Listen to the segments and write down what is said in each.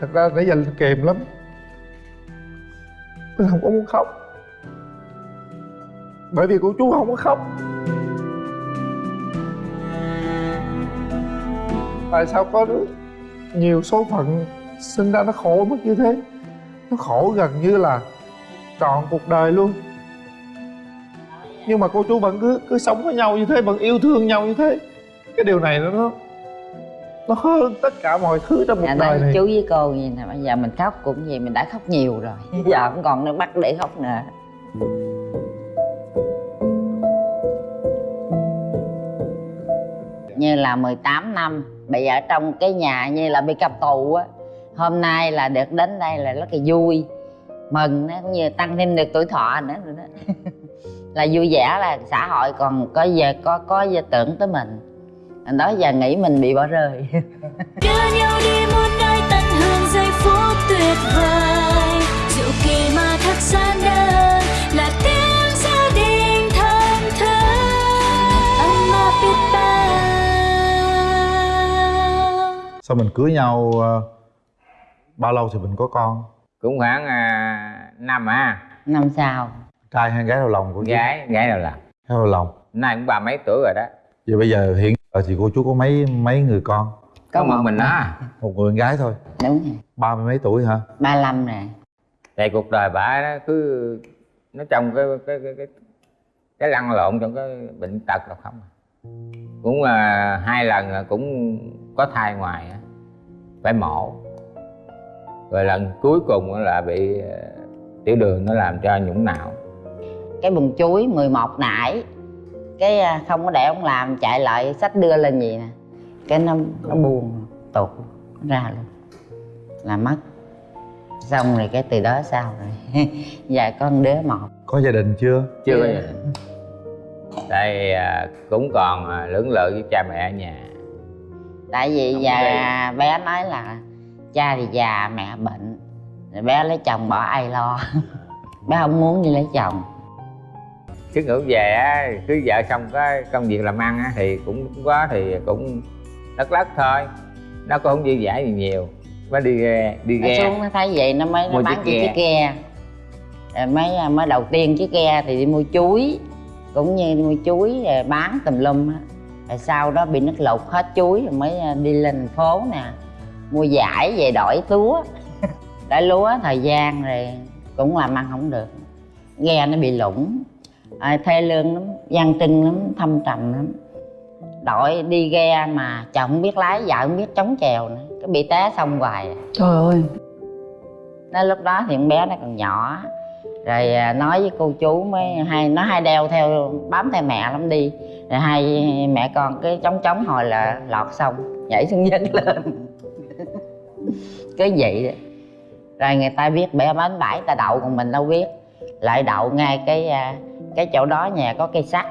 thật ra nãy giờ linh kềm lắm. Linh không có muốn khóc. Bởi vì cô chú không có khóc. Tại sao có nhiều số phận sinh ra nó khổ mức như thế? Nó khổ gần như là trọn cuộc đời luôn. Nhưng mà cô chú vẫn cứ cứ sống với nhau như thế, vẫn yêu thương nhau như thế. Cái điều này nó nó hơn tất cả mọi thứ trong cuộc dạ, đời này. chú với cô gì nè bây giờ mình khóc cũng gì mình đã khóc nhiều rồi. Giờ không còn nước mắt để khóc nữa. Như là 18 năm bị ở trong cái nhà như là bị cầm tù á hôm nay là được đến đây là rất là vui mừng nó cũng như tăng thêm được tuổi thọ nữa rồi đó. Là vui vẻ là xã hội còn có giờ có có giờ tưởng tới mình đó giờ nghĩ mình bị bỏ rơi. Đưa nhau đi muôn nơi tận hưởng giây phút tuyệt vời. Diệu kỳ mà thật gian đơn là tiếng gia đình thân áp biết bao. Sao mình cưới nhau ờ, bao lâu thì mình có con? cũng khoảng à, năm à. Năm sau. Trai hay gái đầu lòng của gái gái nào làm Gái đầu lòng. Nay cũng ba mấy tuổi rồi đó. Vậy bây giờ hiện giờ thì cô chú có mấy mấy người con? có một mình đó Một người con gái thôi. Đúng rồi. Ba mươi mấy tuổi hả? 35 rồi tại cuộc đời bà đó cứ nó trong cái cái cái cái, cái lăn lộn trong cái bệnh tật đâu không à. cũng à, hai lần là cũng có thai ngoài á, phải mổ. Rồi lần cuối cùng là bị à, tiểu đường nó làm cho nhũng não cái bùng chuối 11 nải cái à, không có để ông làm chạy lại sách đưa lên gì nè. Cái nó nó buồn tụt ra luôn. Là mất. Xong rồi cái từ đó sao rồi? Có một đứa một. Có gia đình chưa? chưa bao giờ tại à, cũng còn à, lưỡng lự với cha mẹ ở nhà. Tại vì Không có bé nói là cha thì già mẹ bệnh. Bé lấy chồng bỏ ai lo. Bé không muốn đi lấy chồng cứ ngủ về á cứ vợ xong cái công việc làm ăn á thì cũng có thì cũng lất lất thôi. Nó cũng không dư dả gì nhiều. Mới đi ghe đi ghe. xuống nó thấy vậy nó mới nó bán chiếc chiếc ghe. Mới à, mới đầu tiên chiếc ghe thì đi mua chuối. Cũng như mua chuối rồi bán tùm lum á. Rồi sau đó bị nước lụt hết chuối rồi mới à, đi lên thành phố nè. Mua giải về đổi lúa. Đổi lúa thời gian rồi cũng làm ăn không được. Ghe nó bị lủng à, thê lương lắm gian trưng lắm thâm trầm lắm. Đội đi ghe mà chồng không biết lái vợ không biết chống chèo nữa. Cái bị té xong hoài. Trời ơi. Nó lúc đó thì con bé nó còn nhỏ. Rồi à, nói với cô chú mới hai nó hay đeo theo bám theo mẹ lắm đi. Rồi hai mẹ con cứ chống chống hồi là lọt xong nhảy xuống dứt lên. Cứ vậy đó. rồi người ta biết bé bánh bãi ta đậu còn mình đâu biết. Lại đậu ngay cái à, cái chỗ đó nhà có cây sắt.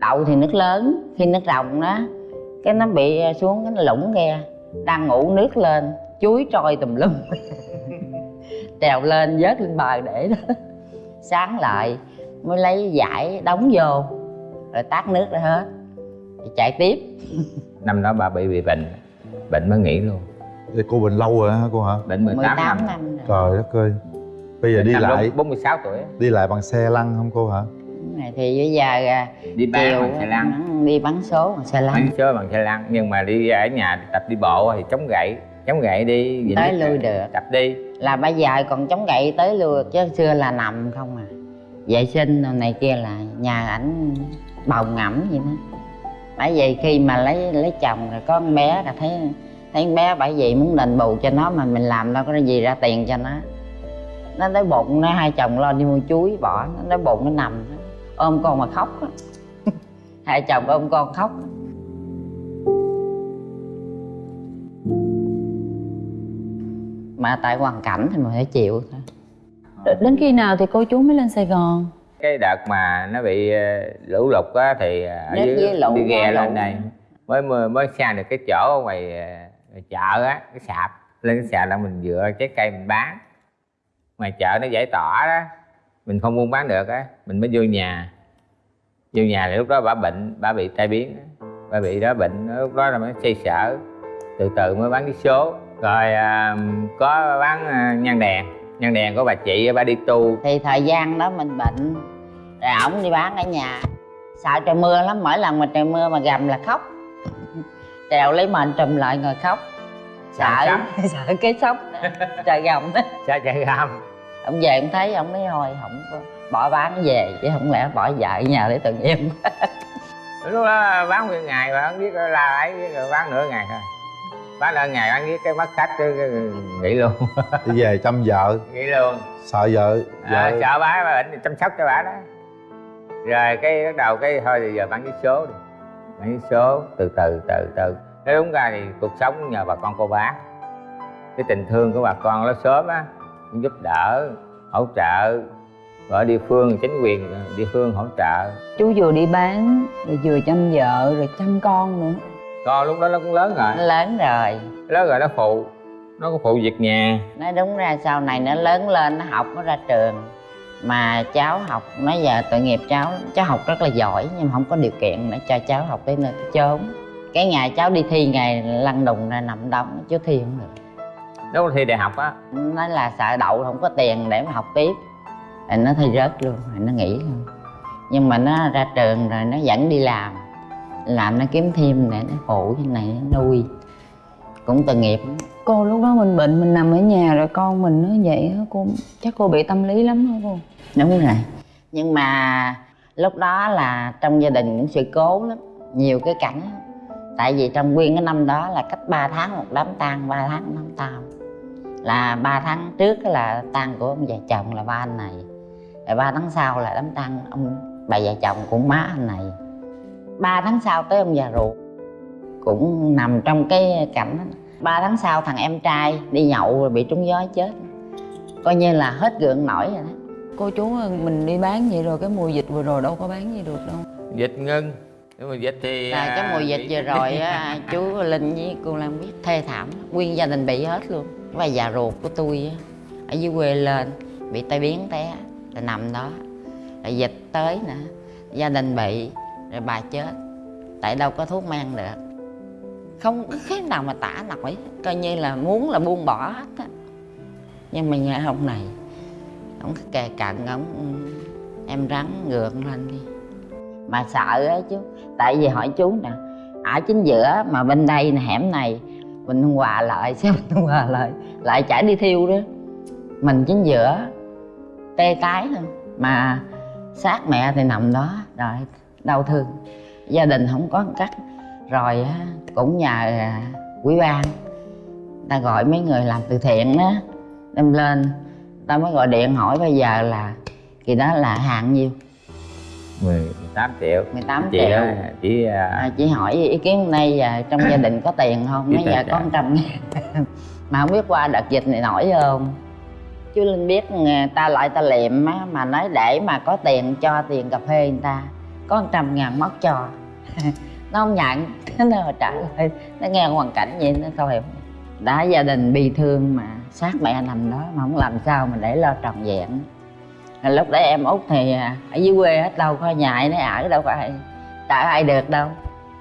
Đậu thì nước lớn khi nước rồng đó cái nó bị à, xuống cái nó lủng ghe đang ngủ nước lên chuối trôi tùm lum. Trèo lên vớt lên bờ để đó. Sáng lại mới lấy giải đóng vô rồi tát nước ra hết rồi chạy tiếp. Năm đó bà bị bị bệnh bệnh mới nghỉ luôn. Cô bệnh lâu rồi hả cô hả? bệnh 18, 18 năm, năm rồi. Trời đất ơi Bây giờ đi Năm lại. 46 tuổi đi lại bằng xe lăn không cô hả? Thì bây giờ à, đi bán chiều bằng xe lăn. đi bắn số bằng xe lăn. Bắn số bằng xe lăn nhưng mà đi ở nhà tập đi bộ thì chống gậy chống gậy đi vậy tới lui được. tập đi. Là bây giờ còn chống gậy tới lui chứ xưa là nằm không à. Vệ sinh này kia là nhà ảnh bầu ngẫm vậy đó. Bởi vì khi mà lấy lấy chồng rồi có con bé là thấy thấy con bé bởi vì muốn đền bù cho nó mà mình làm đâu có gì ra tiền cho nó nó tới bụng nó hai chồng lo đi mua chuối bỏ. Nó tới bụng nó nằm. Ôm con mà khóc á. Hai chồng ôm con khóc. Mà tại hoàn cảnh thì mình phải chịu. Thôi đến khi nào thì cô chú mới lên sài gòn? Cái đợt mà nó bị ờ, lũ lụt á thì ờ, ở Nước dưới lũ đi ghe lên đây. Mới mới, sang được cái chỗ ngoài ờ, chợ á cái sạp. Lên cái sạp là mình dựa trái cây mình bán ngoài chợ nó giải tỏa đó mình không buôn bán được á mình mới vô nhà. Vô nhà thì lúc đó bà bệnh bà bị tai biến bà bị đó bệnh lúc đó là mới xây sở. Từ từ mới bán cái số. Rồi à, có bán à, nhang đèn. Nhang đèn của bà chị bà đi tu. Thì thời gian đó mình bệnh rồi ổng đi bán ở nhà. Sợ trời mưa lắm mỗi lần mà trời mưa mà gầm là khóc. Trèo lấy mền trùm lại ngồi khóc sợ Sợ sợ cái sốc trời gầm. Đó sao chạy gam ông về ông thấy ông nói thôi không bỏ bán về chứ không lẽ bỏ vợ ở nhà để tội nghiệp. Lúc đó bán nguyên ngày mà không biết la ấy rồi bán nửa ngày thôi. Bán nửa ngày bán biết cái mất khách cái, cái, nghỉ luôn. Đi về chăm vợ. Nghỉ luôn. Sợ vợ à, vợ sợ bả bà bệnh thì chăm sóc cho bả đó. Rồi cái bắt đầu cái thôi thì giờ bán vé số đi. Bán vé số từ từ từ từ nói đúng ra thì cuộc sống nhờ bà con cô bác. Cái tình thương của bà con nó sớm á cũng giúp đỡ hỗ trợ ở địa phương chính quyền địa phương hỗ trợ. Chú vừa đi bán rồi vừa chăm vợ rồi chăm con nữa. Con lúc đó nó cũng lớn rồi. Nó lớn rồi. Lớn rồi nó phụ nó có phụ việc nhà. Nói đúng ra sau này nó lớn lên nó học nó ra trường. Mà cháu học nói giờ tội nghiệp cháu cháu học rất là giỏi nhưng mà không có điều kiện để cho cháu học tới nơi tới chốn cái ngày cháu đi thi ngày lăn đùng ra nằm đóng chứ thi không được. Nó có thi đại học á? Nói là sợ đậu không có tiền để mà học tiếp. Rồi nó thi rớt luôn rồi nó nghỉ luôn. Nhưng mà nó ra trường rồi nó vẫn đi làm. Làm nó kiếm thêm để nó phụ cái này nó nuôi. Cũng tội nghiệp cô lúc đó mình bệnh mình nằm ở nhà rồi con mình nó vậy á cô chắc cô bị tâm lý lắm hả cô. Đúng rồi. Nhưng mà lúc đó là trong gia đình cũng sự cố lắm. Nhiều cái cảnh. Tại vì trong nguyên cái năm đó là cách 3 tháng một đám tang 3 tháng một đám tang là 3 tháng trước là tang của ông già chồng là ba anh này. Rồi 3 tháng sau là đám tang ông bà già chồng của má anh này. 3 tháng sau tới ông già ruột. Cũng nằm trong cái cảnh đó. 3 tháng sau thằng em trai đi nhậu rồi bị trúng gió chết. Coi như là hết gượng nổi rồi đó. Cô chú mình đi bán vậy rồi cái mùa dịch vừa rồi đâu có bán gì được đâu. Dịch ngưng nhưng mà dịch thì là cái à, mùa dịch vừa rồi á chú linh với cô lan biết thê thảm nguyên gia đình bị hết luôn. Và già ruột của tôi á ở dưới quê lên bị tai biến té là nằm đó. Rồi dịch tới nè gia đình bị rồi bà chết. Tại đâu có thuốc men được. Không có cái nào mà tả nổi coi như là muốn là buông bỏ hết á. Nhưng mà nghe ông này ông kề cận ông "Ừ, em rắn ngược lên đi mà sợ á chú tại vì hỏi chú nè ở chính giữa mà bên đây nè hẻm này mình hòa lại sao mình hòa lại lại chả đi thiêu đó mình chính giữa tê tái thôi, mà xác mẹ thì nằm đó rồi đau thương. Gia đình không có cách. Rồi á cũng nhờ à, quỹ ban. Ta gọi mấy người làm từ thiện đó đem lên. Ta mới gọi điện hỏi bây giờ là kỳ đó là hạn nhiêu? 18 triệu. 18 chị triệu. á, chỉ à, à, chị hỏi ý kiến hôm nay giờ trong gia đình có tiền không? Nói dạ có. 100 ngàn. Mà không biết qua đợt dịch này nổi không? Chú linh biết nghe ta lại ta liệm á mà nói để mà có tiền cho tiền cà phê người ta có 100 ngàn móc cho. Nó không nhận nó trả lời nó nghe hoàn cảnh vậy nó thôi đã gia đình bi thương mà xác mẹ nằm đó mà không làm sao mà để lo tròn vẹn lúc đấy em út thì à, ở dưới quê hết đâu có nhà nó nấy ở đâu có tại ai được đâu.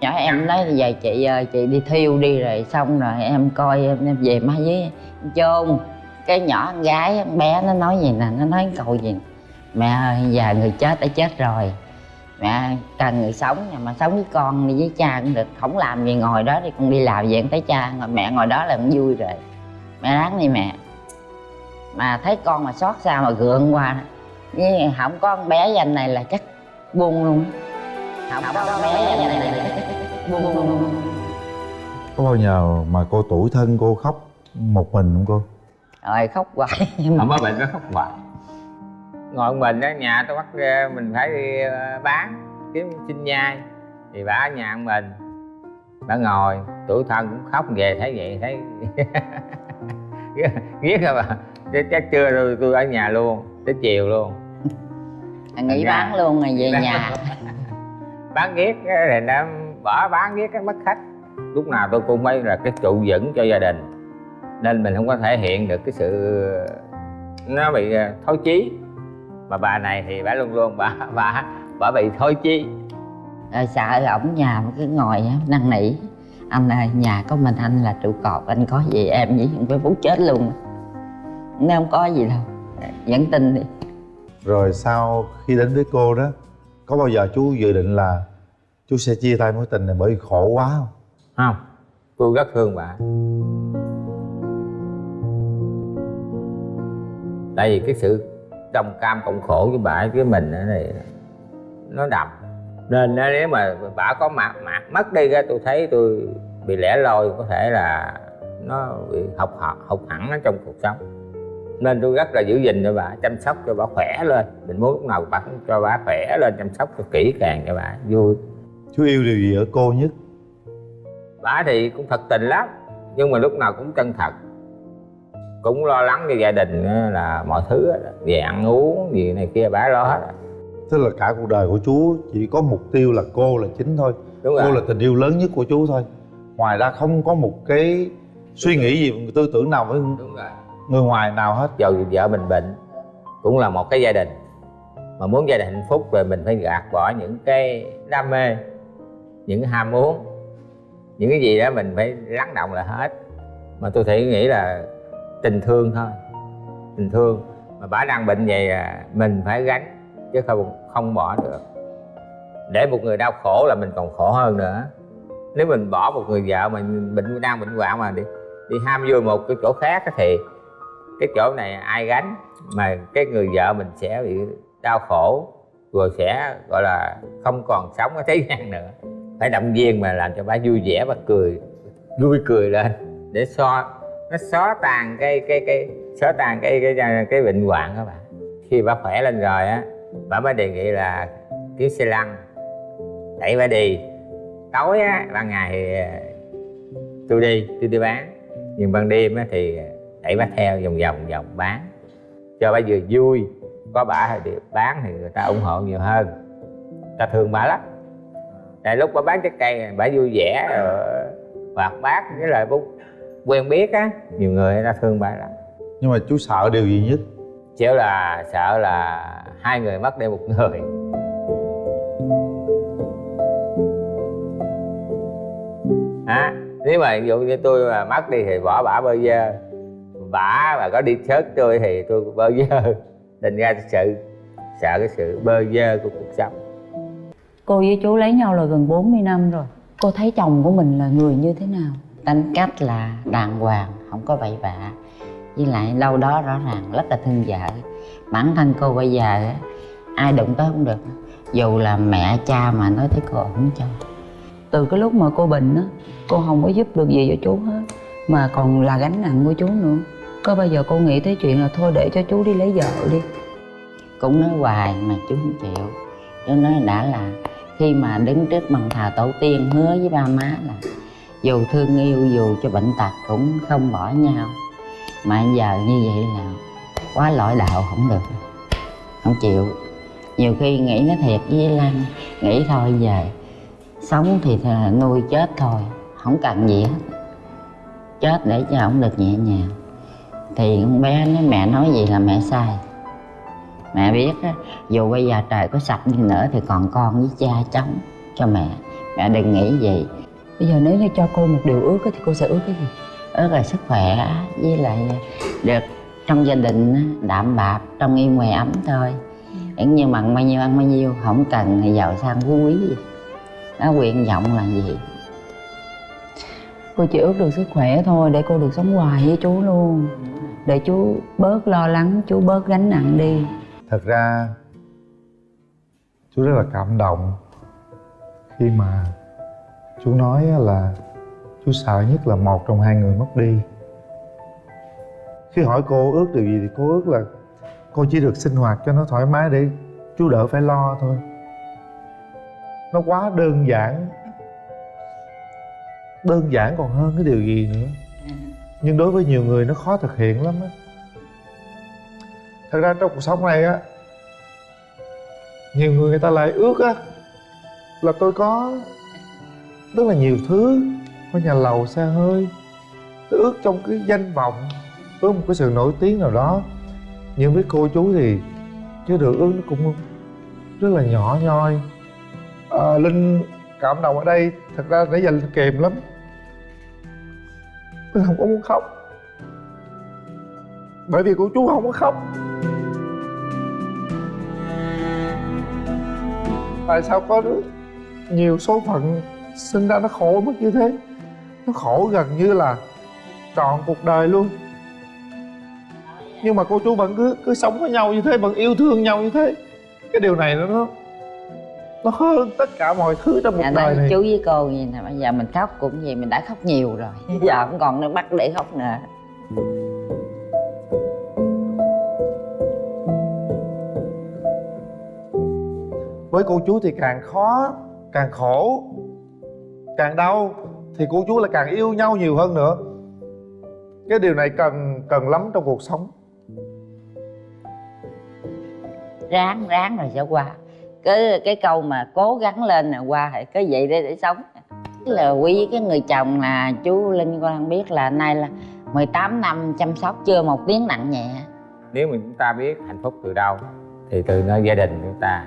Nhỏ em nói về chị à, chị đi thiêu đi rồi xong rồi em coi em, em về má với chôn. Cái nhỏ con gái con bé nó nói gì nè nó nói câu gì mẹ ơi giờ người chết đã chết rồi. Mẹ cần người sống nhưng mà sống với con đi với cha cũng được. Không làm gì ngồi đó thì con đi làm về tới thấy cha ngồi mẹ ngồi đó là cũng vui rồi. Mẹ ráng đi mẹ. Mà thấy con mà xót xa mà gượng qua với không có con bé danh này là chắc buông luôn. Không có con bé danh này là chắc buông luôn. Có bao giờ mà cô tuổi thân cô khóc một mình không cô? Rồi khóc hoài. Không có bệnh nó khóc hoài. Ngồi một mình ở nhà tôi bắt mình phải đi ờ, bán kiếm sinh nhai. Thì bà ở nhà mình. Bà ngồi tuổi thân cũng khóc về thấy vậy thấy ghét rồi bà chắc, chắc trưa tôi, tôi ở nhà luôn tới chiều luôn nghỉ Dạ. bán luôn rồi về nhà. Bán ghét thì nó bỏ bán ghét cái mất khách. Lúc nào tôi cũng phải là cái trụ vững cho gia đình. Nên mình không có thể hiện được cái sự nó bị ờ, thối chí. Mà bà này thì bà luôn luôn bà bà bà bị thối chí. Rồi sợ ổng nhà mà cứ ngồi năn nỉ. Anh ơi nhà có mình anh là trụ cột anh có gì em với với phú chết luôn. Nếu không có gì đâu. Vẫn tin đi rồi sau khi đến với cô đó, có bao giờ chú dự định là chú sẽ chia tay mối tình này bởi vì khổ quá không? Không. Tôi rất thương bà. Tại vì cái sự đồng cam cộng khổ với bà với mình ở đây nó đậm. Nên nếu mà bà có mặt mặt mất đi ra, tôi thấy tôi bị lẻ loi, có thể là nó bị học học học hẳn ở trong cuộc sống nên tôi rất là giữ gìn cho bà chăm sóc cho bà khỏe lên. Mình muốn lúc nào bà cũng cho bà khỏe lên chăm sóc cho kỹ càng cho bà. Vui. Chú yêu điều gì ở cô nhất? Bà thì cũng thật tình lắm nhưng mà lúc nào cũng chân thật. Cũng lo lắng cho gia đình là mọi thứ á, về ăn uống gì này kia bà lo hết rồi. tức là cả cuộc đời của chú chỉ có mục tiêu là cô là chính thôi. Đúng cô rồi. là tình yêu lớn nhất của chú thôi. Ngoài ra không có một cái suy nghĩ gì tư tưởng nào với đúng rồi người ngoài nào hết dù vợ mình bệnh cũng là một cái gia đình. Mà muốn gia đình hạnh phúc rồi mình phải gạt bỏ những cái đam mê những cái ham muốn những cái gì đó mình phải lắng động là hết. Mà tôi thì nghĩ là tình thương thôi tình thương. Mà bà đang bệnh vậy à, mình phải gánh chứ không không bỏ được. Để một người đau khổ là mình còn khổ hơn nữa. Nếu mình bỏ một người vợ mà bệnh đang bệnh hoạn mà đi đi ham vui một cái chỗ khác thì cái chỗ này ai gánh mà cái người vợ mình sẽ bị đau khổ rồi sẽ gọi là không còn sống ở thế gian nữa. Phải động viên mà làm cho bà vui vẻ và cười vui cười lên để so nó xóa tan cái cái cái xóa tan cái cái cái, cái bệnh hoạn các bạn khi bà khỏe lên rồi á bà mới đề nghị là kiếm xe lăn. Đẩy bà đi. Tối á ban ngày thì tôi đi tôi đi bán. Nhưng ban đêm á thì à, đẩy bà theo vòng vòng vòng bán. Cho bà vừa vui có bà thì bán thì người ta ủng hộ nhiều hơn. Ta thương bà lắm. Tại lúc bà bán trái cây bà vui vẻ hoạt bát với lại bút quen biết á nhiều người người ta thương bà lắm. Nhưng mà chú sợ điều gì nhất? Chỉ là sợ là hai người mất đi một người. À, nếu mà ví dụ như tôi mà mất đi thì bỏ bả bơ vơ bả mà có đi chết tôi thì tôi bơ vơ. Thành ra sự sợ cái sự bơ vơ của cuộc sống. Cô với chú lấy nhau là gần 40 năm rồi. Cô thấy chồng của mình là người như thế nào? tính cách là đàng hoàng không có bậy bạ. Với lại đâu đó rõ ràng rất là thương vợ. Bản thân cô bây giờ á, ai đụng tới không được. Dù là mẹ cha mà nói tới cô không cho. Từ cái lúc mà cô bệnh á Cô không có giúp được gì cho chú hết. Mà còn là gánh nặng của chú nữa có bao giờ cô nghĩ tới chuyện là thôi để cho chú đi lấy vợ đi? Cũng nói hoài mà chú không chịu. Chú nói đã là khi mà đứng trước bàn thờ tổ tiên hứa với ba má là dù thương yêu dù cho bệnh tật cũng không bỏ nhau. Mà giờ như vậy là quá lỗi đạo không được. Không chịu. Nhiều khi nghĩ nó thiệt với Lan, nghĩ thôi về. Sống thì nuôi chết thôi, không cần gì hết. Chết để cho ổng được nhẹ nhàng thì con bé nói mẹ nói gì là mẹ sai. Mẹ biết á dù bây giờ trời có sập đi nữa thì còn con với cha chống cho mẹ. Mẹ đừng nghĩ gì Bây giờ nếu như cho cô một điều ước á, thì cô sẽ ước cái gì? ước là sức khỏe với lại được trong gia đình đạm bạc trong yên ngoài ấm thôi. Cũng như mặn bao nhiêu ăn bao nhiêu không cần thì giàu sang phú quý gì. Nó nguyện vọng là gì Cô chỉ ước được sức khỏe thôi để cô được sống hoài với chú luôn. Để chú bớt lo lắng, chú bớt gánh nặng đi. Thật ra chú rất là cảm động khi mà chú nói là chú sợ nhất là một trong hai người mất đi. Khi hỏi cô ước điều gì thì cô ước là cô chỉ được sinh hoạt cho nó thoải mái để chú đỡ phải lo thôi. Nó quá đơn giản đơn giản còn hơn cái điều gì nữa. Nhưng đối với nhiều người nó khó thực hiện lắm á. Thật ra trong cuộc sống này á nhiều người người ta lại ước á là tôi có rất là nhiều thứ có nhà lầu xe hơi. Tôi ước trong cái danh vọng ước một cái sự nổi tiếng nào đó. Nhưng với cô chú thì cái điều ước nó cũng rất là nhỏ nhoi. À, linh cảm động ở đây thật ra nãy giờ linh kềm lắm mình không có muốn khóc. Bởi vì cô chú không có khóc. Tại sao có nhiều số phận sinh ra nó khổ mức như thế? Nó khổ gần như là trọn cuộc đời luôn. Nhưng mà cô chú vẫn cứ cứ sống với nhau như thế, vẫn yêu thương nhau như thế. Cái điều này nó nó hơn tất cả mọi thứ trong cuộc dạ, đời này. chú với cô gì nè bây giờ mình khóc cũng gì mình đã khóc nhiều rồi. Giờ không còn nước mắt để khóc nữa. Với cô chú thì càng khó càng khổ càng đau thì cô chú là càng yêu nhau nhiều hơn nữa. Cái điều này cần cần lắm trong cuộc sống. Ráng ráng rồi sẽ qua cái cái câu mà cố gắng lên là qua hệ cái vậy để để sống. Là quý với cái người chồng là chú linh con biết là nay là 18 năm chăm sóc, chưa một tiếng nặng nhẹ. Nếu mà chúng ta biết hạnh phúc từ đâu, thì từ nơi gia đình chúng ta.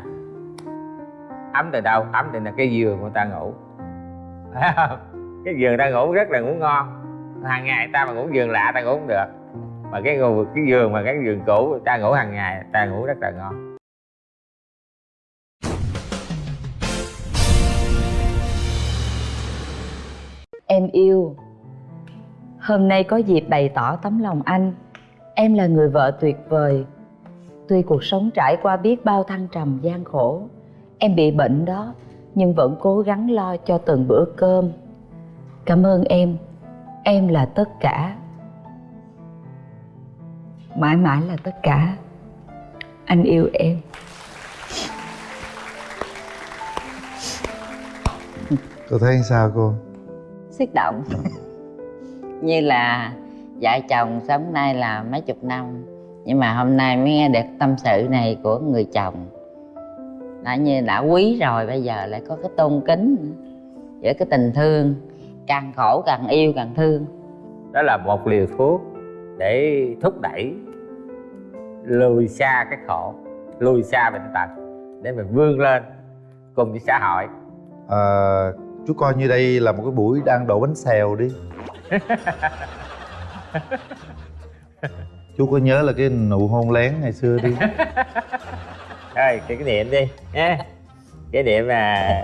Ấm từ đâu? Ấm từ là cái giường của ta ngủ. Cái giường ta ngủ rất là ngủ ngon. Hàng ngày ta mà ngủ giường lạ ta ngủ không được. Mà cái cái giường mà cái giường cũ ta ngủ hàng ngày, ta ngủ rất là ngon. Em yêu. Hôm nay có dịp bày tỏ tấm lòng anh. Em là người vợ tuyệt vời. Tuy cuộc sống trải qua biết bao thăng trầm, gian khổ, Em bị bệnh đó, Nhưng vẫn cố gắng lo cho từng bữa cơm. Cảm ơn em. Em là tất cả. Mãi mãi là tất cả. Anh yêu em. Cô thấy sao cô? Xúc động. Như là vợ chồng sống nay là mấy chục năm nhưng mà hôm nay mới nghe được tâm sự này của người chồng. Đã như đã quý rồi bây giờ lại có cái tôn kính giữa cái tình thương càng khổ càng yêu càng thương. Đó là một liều thuốc để thúc đẩy lùi xa cái khổ lùi xa bệnh tật để mình vươn lên cùng với xã hội. À, chú coi như đây là một cái buổi đang đổ bánh xèo đi. Chú có nhớ là cái nụ hôn lén ngày xưa đi? Thôi cái cái niệm đi nha cái niệm mà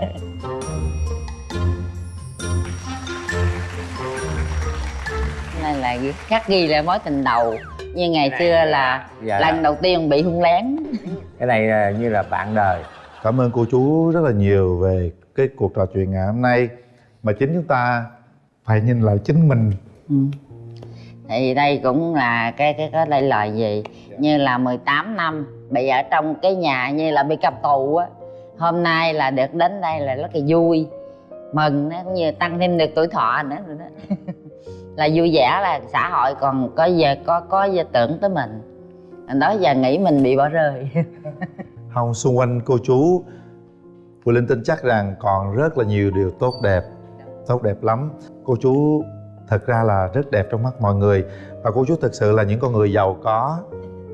này là khắc ghi lại mối tình đầu. Như ngày này xưa là- là dạ. lần là- đầu tiên bị hung lén. Cái này là như là bạn đời. Cảm ơn cô chú rất là nhiều về cái cuộc trò chuyện ngày hôm nay mà chính chúng ta phải nhìn lại chính mình. Ừ. thì đây cũng là cái cái có đây lời gì? Như là 18 năm bị ở trong cái nhà như là bị cầm tù á. Hôm nay là được đến đây là rất là vui mừng nó cũng như tăng thêm được tuổi thọ nữa rồi đó là vui vẻ là xã hội còn có giờ có có giờ tưởng tới mình. Đó giờ nghĩ mình bị bỏ rơi. Không xung quanh cô chú Phụ Linh tin chắc rằng còn rất là nhiều điều tốt đẹp Tốt đẹp lắm. Cô chú thật ra là rất đẹp trong mắt mọi người. Và cô chú thực sự là những con người giàu có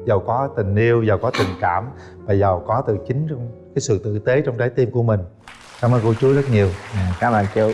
Giàu có tình yêu, giàu có tình cảm Và giàu có từ chính trong cái sự tử tế trong trái tim của mình. Cảm ơn cô chú rất nhiều. Cảm ơn chú.